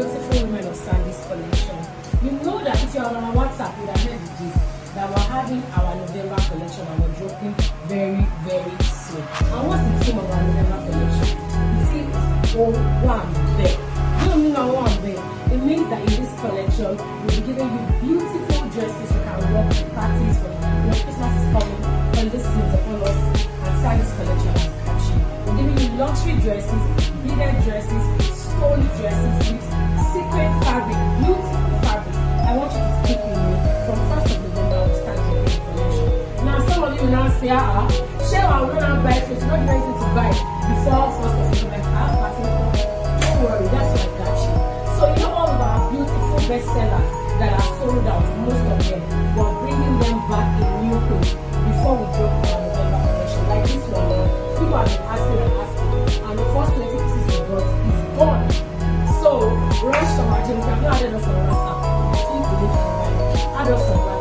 beautiful women of Sandy's collection. You know that if you're on our WhatsApp, you have heard the gist that we're having our November collection and we're dropping very, very soon. And what's the theme of our November collection? Theme is Oh One Day. You don't mean one day. It means that in this collection, we'll be giving you beautiful dresses you can wear to parties for me.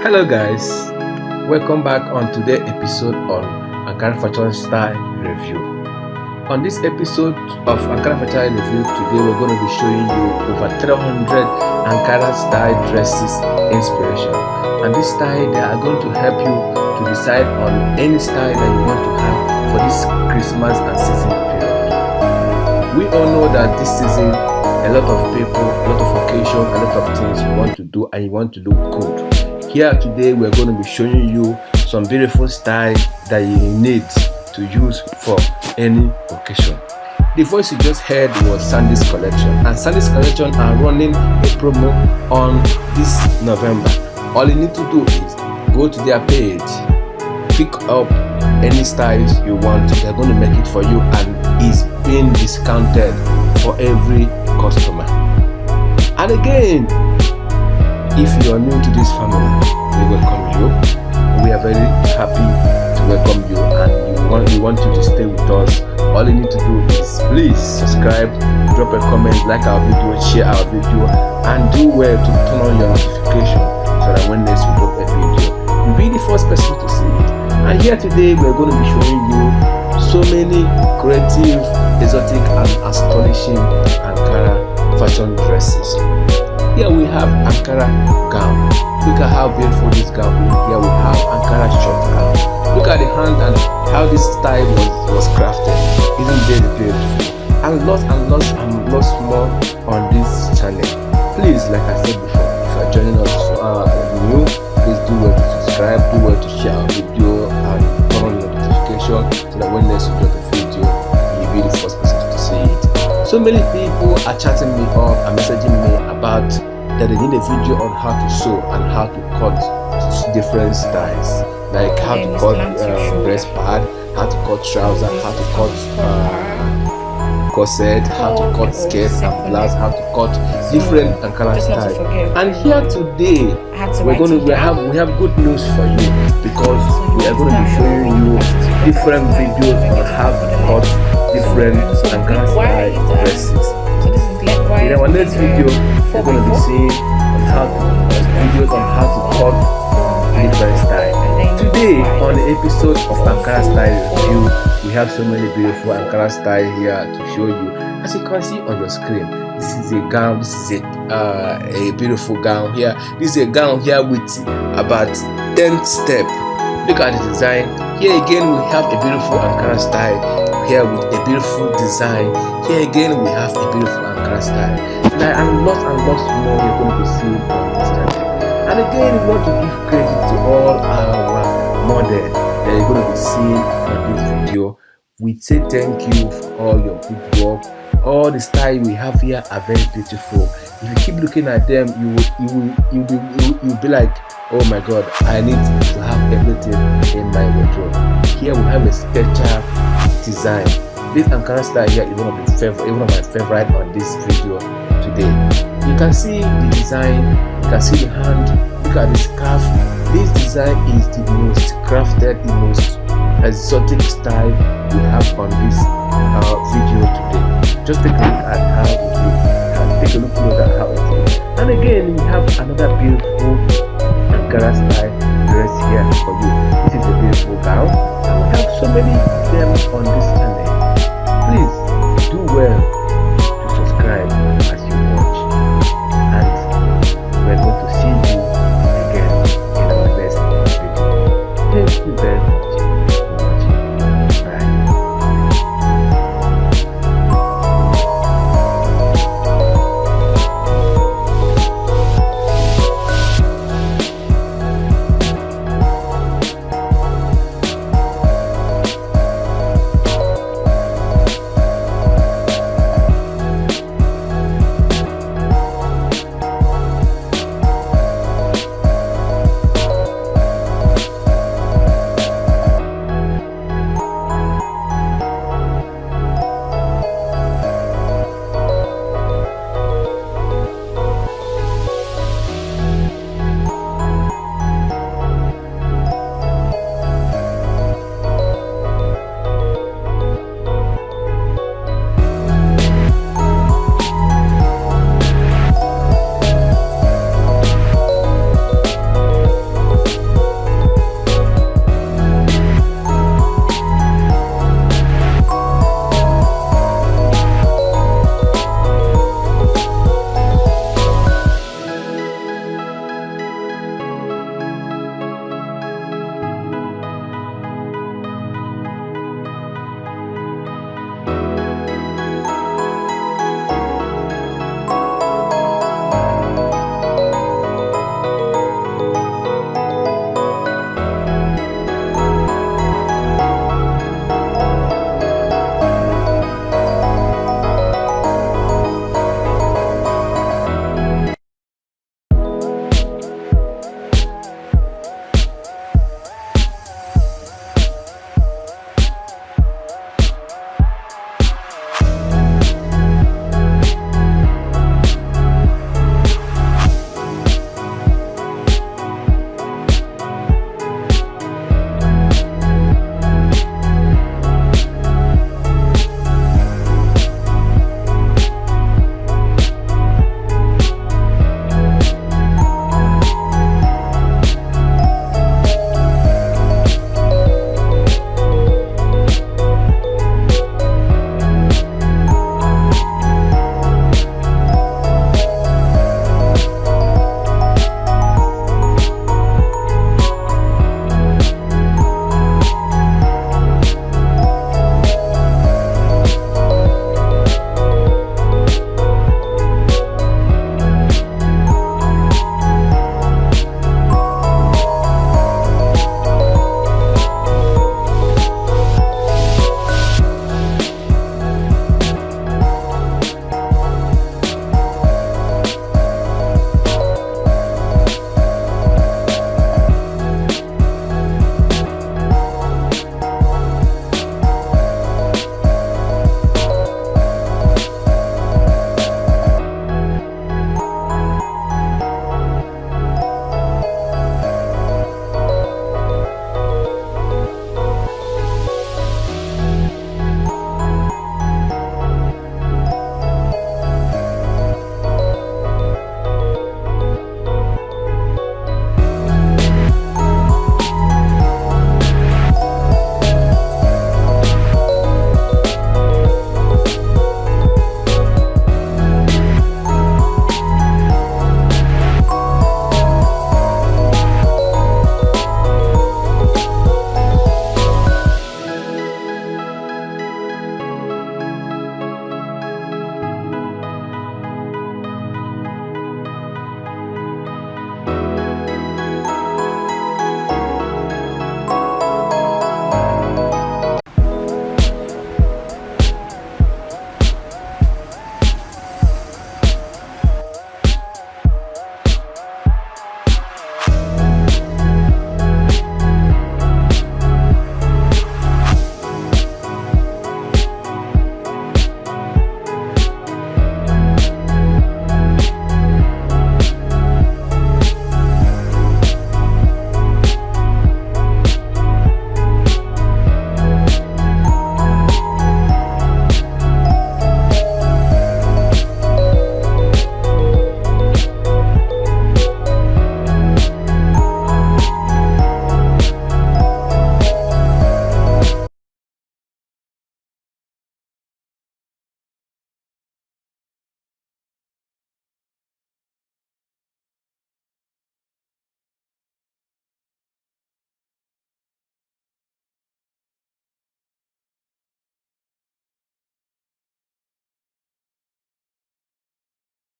Hello guys, welcome back on today's episode on Ankara Fashion Style Review. On this episode of Ankara Fashion Review, today we're going to be showing you over 300 Ankara style dresses inspiration. And this style they are going to help you to decide on any style that you want to have for this Christmas and season period. We all know that this season a lot of people, a lot of occasion, a lot of things you want to do and you want to look good here today we're going to be showing you some beautiful style that you need to use for any occasion. The voice you just heard was sandy's collection and sandy's collection are running a promo on this november. All you need to do is go to their page pick up any styles you want. They're going to make it for you and is being discounted for every customer. And again if you are new to this family we welcome you. We are very happy to welcome you and we want, we want you to stay with us. All you need to do is please subscribe drop a comment like our video share our video and do well to turn on your notification so that when next we drop a video you'll be the first person to see it. And here today we're going to be showing you so many creative exotic and astonishing ankara fashion dresses here we have Ankara gown. Look at how beautiful this gown is. Here we have Ankara short gown. Look at the hand and how this style was, was crafted. Isn't it beautiful? And lots and lots and lots more on this channel. Please, like I said before, if you are joining us uh, new, please do well to subscribe, do well to share our video and turn on your notification so that when next we a video, you'll be the first person to see it. So many people are chatting me up and messaging me that they need a video on how to sew and how to cut different styles. Like how to cut uh, breast pad how to cut trousers how to cut uh, corset how to cut skirt and blouse how to cut different ankara style. and here today we're going to we have we have good news for you because we are going to be showing you different videos on how to cut different ankara style dresses in our next video we're going to be seeing on how to videos on how to cut different style. Today on the episode of ankara style review we have so many beautiful ankara style here to show you. As you can see on your screen this is a gown this is a uh, a beautiful gown here. This is a gown here with about 10 step look at the design here again we have a beautiful ankara style here with a beautiful design. Here again, we have a beautiful Ankara style. Now, and lots and lots more you're going to seeing on this channel. And again, we want to give credit to all our models that you're going to be seeing on this video. We say thank you for all your good work. All the style we have here are very beautiful. If you keep looking at them, you will you will you will, you will, you'll be like, oh my god, I need to have everything in my wardrobe. Here we have a special design. This Ankara style here is one of the favorite, one of my favorite on this video today. You can see the design, you can see the hand, look at the scarf. This design is the most crafted, the most exotic style we have on this uh, video today. Just take a look at how it looks. Take a look at how it looks. And again, we have another beautiful Gara style dress here for you. This is a beautiful gown and we have so many of them on this channel. Please